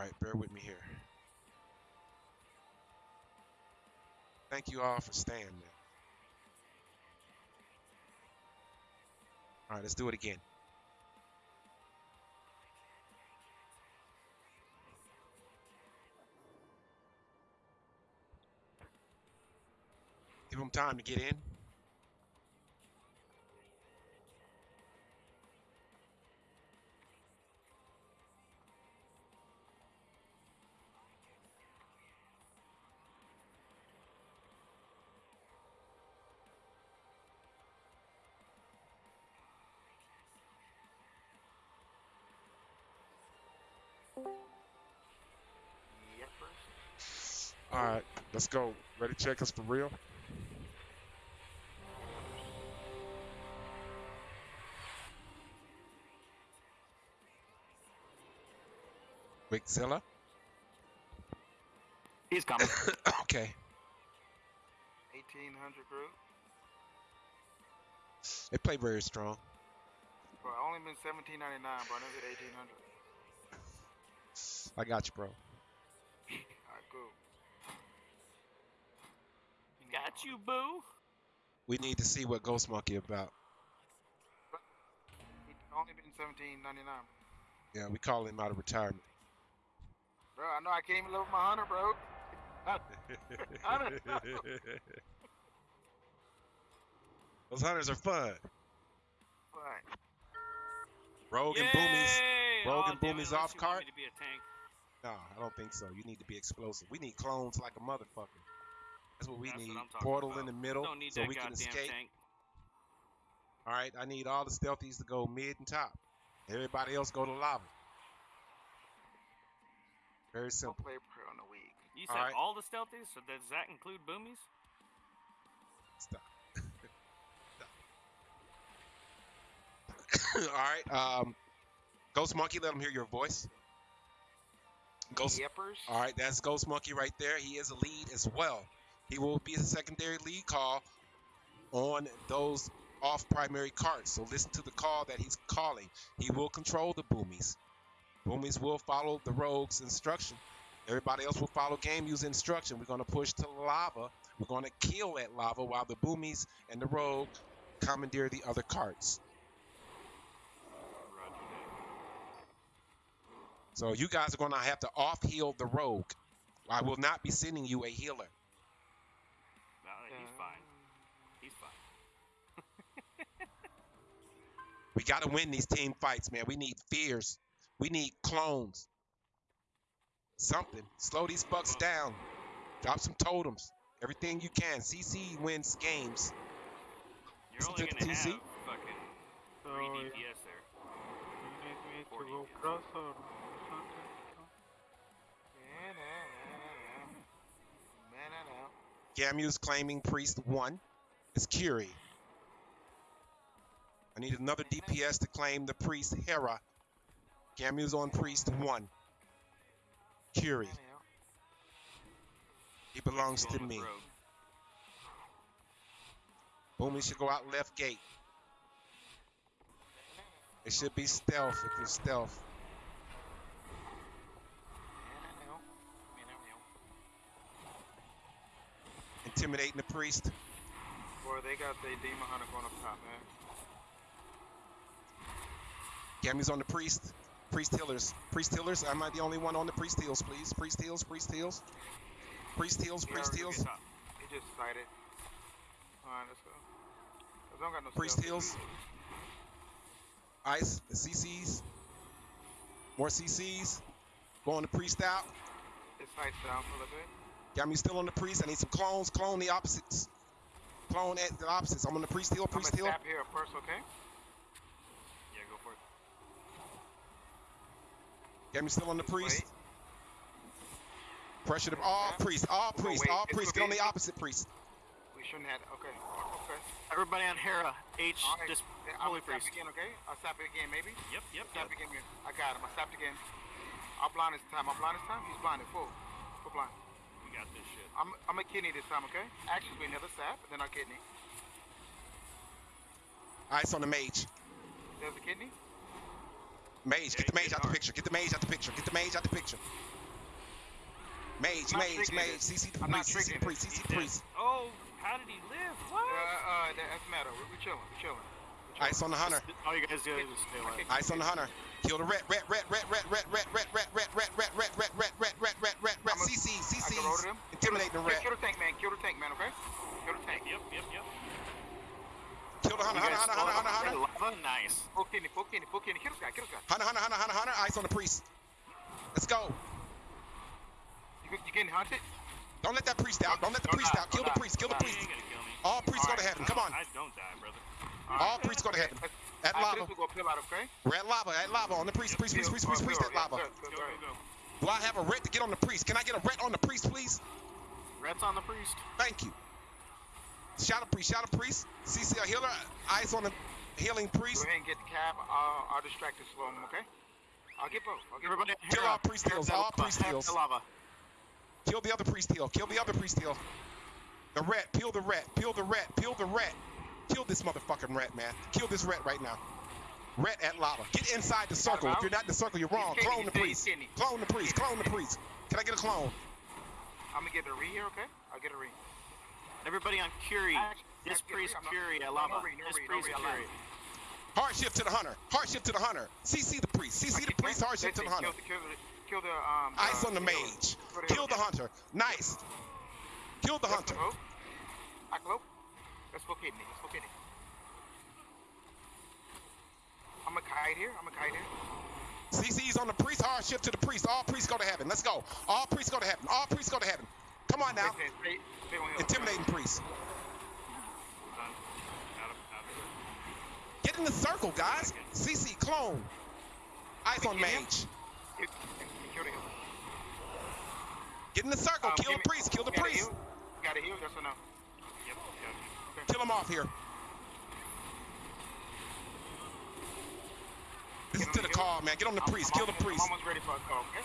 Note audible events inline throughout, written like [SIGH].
right, bear with me here. Thank you all for staying there. All right, let's do it again. Give them time to get in. All right, let's go. Ready, check us for real. Wigzilla. He's coming. [COUGHS] okay. 1800 group. They play very strong. Bro, I only been 1799, bro. I never did 1800. I got you, bro. Alright, cool. Got you, boo. We need to see what Ghost Monkey about. He only been 1799. Yeah, we call him out of retirement. Bro, I know I can't even live with my hunter, bro. I [LAUGHS] don't. Those hunters are fun. But Rogue and Boomies. Yay! Rogue Aw, and damn it, Boomies unless off you want cart? No, I don't think so. You need to be explosive. We need clones like a motherfucker. That's what we That's need. I'm Portal about. in the middle Don't need so that we can escape. tank. All right, I need all the stealthies to go mid and top. Everybody else go to lava. Very don't simple. play prayer on the week. You All said right. all the stealthies, so does that include boomies? Stop. [LAUGHS] [LAUGHS] All right, um, Ghost Monkey, let him hear your voice. Ghost. Yippers. All right, that's Ghost Monkey right there. He is a lead as well. He will be a secondary lead call on those off primary cards. So listen to the call that he's calling. He will control the boomies. Boomies will follow the rogue's instruction. Everybody else will follow game use instruction. We're going to push to lava. We're going to kill that lava while the boomies and the rogue commandeer the other carts. Roger that. So you guys are going to have to off heal the rogue. I will not be sending you a healer. No, he's uh, fine. He's fine. [LAUGHS] We got to win these team fights, man. We need fears. We need clones. Something. Slow these bucks down. Drop some totems. Everything you can. CC wins games. You're Listen only to gonna TC. have fucking three oh, yeah. DPS there. You need me to Forty go er. cross or Gamu's claiming priest one. It's Curie. I need another DPS to claim the priest Hera. Gamu's on priest one. Curie. He belongs to me. Boomy should go out left gate. It should be stealth if you're stealth. Intimidating the priest. Boy, they got their demon hunter going up top, man. Gammy's on the priest. Priest healers. Priest healers. Am I the only one on the priest heals, please? Priest heals, priest heals. Priest heals, priest heals. He just sighted. Alright, let's go. I don't got no Priest heals. Ice, the CCs. More CCs. Going to priest out. It's down for a little bit. Gammy still on the priest. I need some clones. Clone the opposites. Clone at the opposites. I'm on the priest heal, priest gonna heal. stab here first, okay? Yeah, go for it. Gammy still on the priest. wait. Pressure the all Yeah. priests, all We'll priests, wait. all It's priests. Get on the opposite priest. We shouldn't have. Okay. Okay. Everybody on Hera. H. Alright. Just Holy I'm priest. stab again, okay? I'll stab it again, maybe. Yep, yep, Stab yep. again. I got him. I stabbed again. I'll blind this time. I'm blind this time. He's blinded. Full. Full blind. We got this shit. I'm. I'm a kidney this time, okay? Actually, we another sap, then our kidney. Ice on the mage. There's a kidney. Mage, Yeah, get the mage hit out the picture. Get the mage out the picture. Get the mage out the picture. Mage, mage, mage. this. CC the I'm not priest, CC the priest. CC the priest. Oh, how did he live? What? Uh, uh, that doesn't matter. We're, we're chilling. We're chilling. Ice on the hunter. All you guys do is stay alive. Ice on the hunter. Kill the ret, ret, ret, ret, ret, ret, ret, ret, ret, ret, ret, ret, ret, ret, ret, ret, ret, ret, ret, ret. I'm a- CC, I can roll to CC's them. intimidating the Kill, ret. kill the tank, man. Kill the tank, man. Okay. Kill the tank. Yep, yep, yep. Kill the hunter, You hunter, guys hunter, hunter, hunter, hunter. Lava? Nice. Full kidney. Full kidney. Full kidney. Kill this guy. Kill this guy. Hunter, hunter, hunter, hunter, hunter. Ice on the priest. Let's go. You, you getting hunted? Don't let that priest out. Don't let the priest out. Kill the priest. Kill the priest. ain't gonna kill me. All priests go to heaven. Come on. I don't die, brother. All priests go to heaven. At lava. we're gonna peel out, okay? We're at lava. At lava. On the priest. Priest, priest, priest, priest, priest. At lava. Good, good, Go, good. go, go. Do I have a ret to get on the priest? Can I get a ret on the priest, please? Reds on the priest. Thank you. Shout out priest. Shout out priest. CC a healer. Ice on the healing priest. Go ahead and get the cab. I'll, I'll distract this slow okay? I'll get both. I'll get Everybody, Kill all priest heals, all priest heals. lava. Kill the other priest heal. Kill the other priest heal. The ret. Peel the ret. Peel the ret. Peel the ret. Kill this motherfucking rat, man. Kill this rat right now. Rat at lava. Get inside the circle. If you're not in the circle, you're wrong. Clone the priest. Clone the priest. Clone the priest. Can I get a clone? I'm gonna get a re here, okay? I'll get a re. Everybody on Curie. This actually, priest I'm not- Curie at lava. no re, no This priest re, I lied. Curie. Hardship to the hunter. Hard Hardship to the hunter. CC the priest. CC the priest. Hard Hardship to the hunter. Kill the, kill the, um. Ice uh, on the mage. Kill the Kill the healer. hunter. Nice. Kill the Let's hunter. go. Aklo. Let's go kidney. Let's go kidney. I'm a kite here. I'm a kite here. CC's on the priest. Hardship to the priest. All priests go to heaven. Let's go. All priests go to heaven. All priests go to heaven. Come on now. Stay, stay, stay. Intimidating priests. Done. Out of, out of. Get in the circle, guys. CC clone. Eyes on mage. Kill, kill the healer. Get in the circle. Um, Kill the priest. Kill the gotta priest. Got a heal? Yes or no? Yep, got it. Kill him off here. This Get to the call, man. Get on the priest. I'm Kill the priest. I'm almost ready for a call, okay?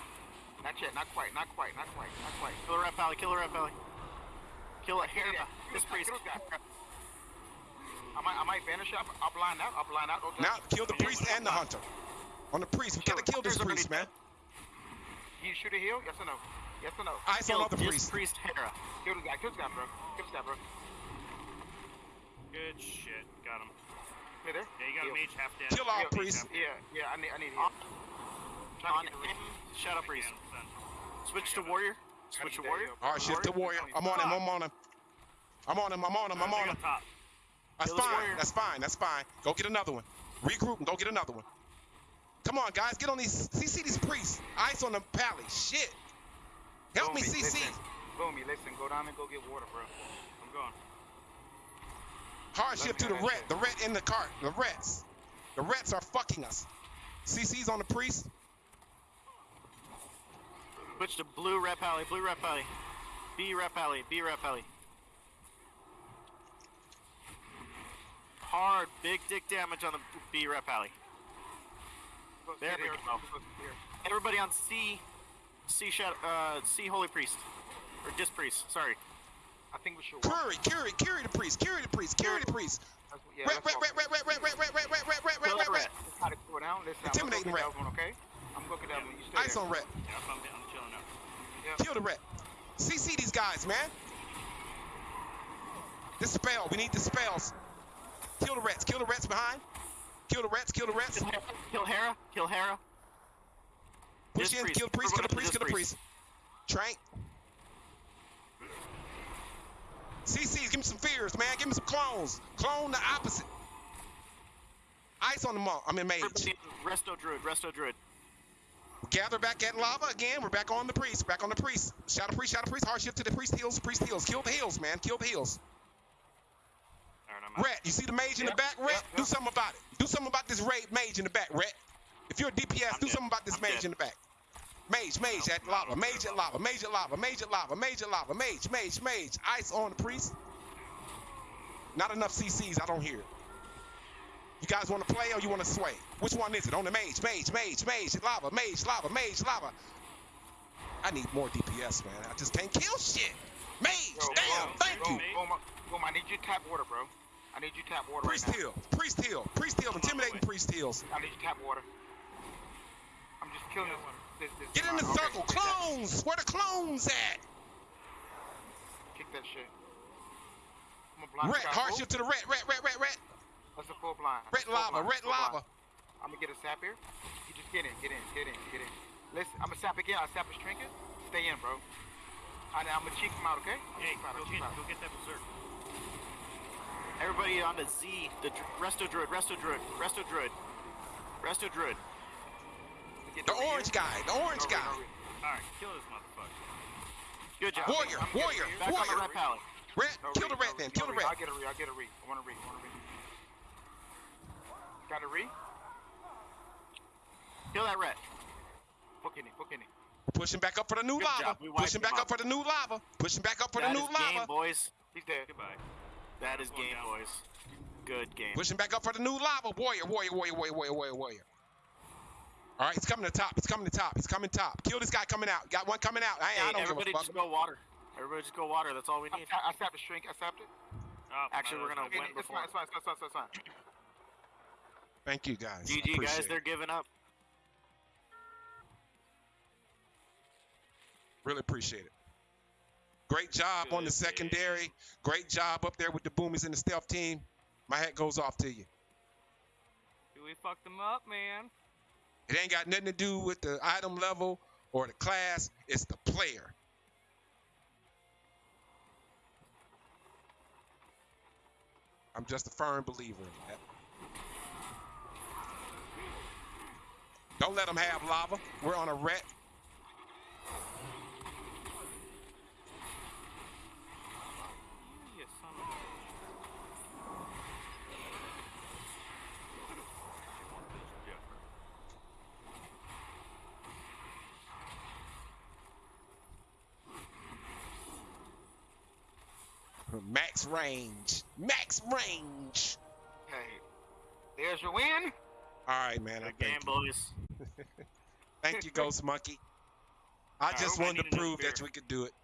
Not yet. Not quite. Not quite. Not quite. Not quite. Kill the ret pally. Kill the ret pally. Kill it. Hera. Yeah, This priest. this guy, kill this I might, I might vanish up. I'll blind out. I'll blind out. Don't Now kill the priest and the hunter. On the priest. We gotta kill this priest, man. You shoot a heal? Yes or no? Yes or no? Eyes on Kill this priest. priest Hera. Kill this guy. Kill this guy, bro. Kill this guy, bro. Good shit. Got him. Stay there. Yeah, you got a mage half dead. Kill all Heal. priests. Yeah, yeah. I need, I need heal. On, Trying on to get the him. Shadow priest. Switch to warrior. Switch to warrior. that heal. Hardship to warrior. I'm on him. I'm on him. I'm on him. I'm on him. I'm on him. That's fine. That's fine. That's fine. Go get another one. Regroup and go get another one. Come on, guys. Get on these. CC these priests. Ice on the pally. Shit. Help me, CC. Listen, Boomy, listen. Go down and go get water, bro. I'm going. Hardship to the have The ret in the cart. The rets. The rets are fucking us. CC's on the priest. Switch to blue ret pally. Blue ret pally. B ret pally. B ret pally. Hard, big dick damage on the B ret pally. There we go. Go sit here. Everybody on C, C shadow, uh, C holy priest, or dis priest. Sorry. I think we should walk. Curry, Curry, Curry the priest. Curry the priest. Curry the priest. Ret, ret, ret, ret, Kill ret, that ret. ret. Let's try to go down. Listen, Intimidating I'm ret. gonna go get that one, okay? I'm gonna that one. You stay Ice on ret. Yeah, I'm, I'm chilling now. Yeah. Kill the ret. CC these guys, man. Dispel. We need dispels. Kill the rats. Kill the rats behind. Kill the rats. Kill the rats. Kill Hera. Kill Hera. Push in. Kill the priest. Kill the priest. Kill the priest. Trank. CC, give me some fears, man. Give me some clones. Clone the opposite. Ice on the monk. I'm in mage. Resto druid. Resto druid. Gather back at lava again. We're back on the priest. Back on the priest. Shout a priest. Shout a priest. Hardship to the priest heals. Priest heals. Kill the heals, man. Kill the heals. Ret, you see the mage in the back, Ret? yep, Do something about it. Do something about this raid mage in the back, Ret. If you're a DPS, I'm do dead. something about this I'm mage dead. in the back. Mage, mage at lava, mage at lava, mage at lava, mage at lava, mage at lava, mage, mage, mage. Ice on the priest. Not enough CCs, I don't hear it. You guys want to play or you want to sway? Which one is it? On the mage, mage, mage, mage, lava, mage, lava, mage, lava. I need more DPS, man. I just can't kill shit. Mage, Yo, damn, boom, thank boom, you. Boom, boom, I need you to tap water, bro. I need you to tap water Priest right now. heal, priest heal, priest heal, intimidating priest heals. I need you to tap water. I'm just killing this. This, this Get in the okay, circle, okay, clones! clones? Where the clones at? Kick that shit. I'm a blind Red, sky hard bull. shift to the red, red, red, red, red. That's a full blind. Red Full lava, blind, red full blind. lava. I'm gonna get a sap here. You just get in, get in, get in, get in. Listen, I'm gonna sap again. I sap his trinket. Stay in, bro. I, I'm gonna cheek him out, okay? Hey, Cheek him out, go cheek get, out. go get that berserk. Everybody on the Z, the dr- resto druid, resto druid, resto druid, resto druid. Get The orange here. guy, the orange guy. no, no. Alright, kill this motherfucker. Good job. Warrior, I'm getting warrior, you. Back on the warrior. red pallet. Red, No kill the read, red no then, kill no the read. red. I'll get a re. I'll get a re. I want to re. I want to re. Got a re. Kill that red. Book in it. Book in it. Pushing back up for the new Good lava. job, we wiped Pushing back out. up for the new lava. Pushing back up for That the new is game, boys. He's dead. Goodbye. That is game, down. boys. Good game. Pushing back up for the new lava. Warrior, warrior, warrior, warrior, warrior, warrior, warrior. All right, he's coming to top. He's coming to top. He's coming top. Kill this guy coming out. Got one coming out. I, Hey, I don't everybody give a fuck. just go water. Everybody just go water. That's all we need. I, I sapped the shrink. I sapped it. Oh, Actually, we're gonna Okay, win it's before. fine. It's fine. It's fine. It's fine. It's fine. Thank you guys. GG, guys. it. They're giving up. Really appreciate it. Great job on the Good secondary. Great job up there with the boomies and the stealth team. My hat goes off to you. We fucked them up, man. It ain't got nothing to do with the item level or the class. It's the player. I'm just a firm believer in that. Don't let them have lava. We're on a ret. You son of a- Max range. Max range. Hey, there's your win. All right, man. I Good game, thank you. boys. Thank you, Ghost Monkey. I Alright, just I wanted to prove that we could do it.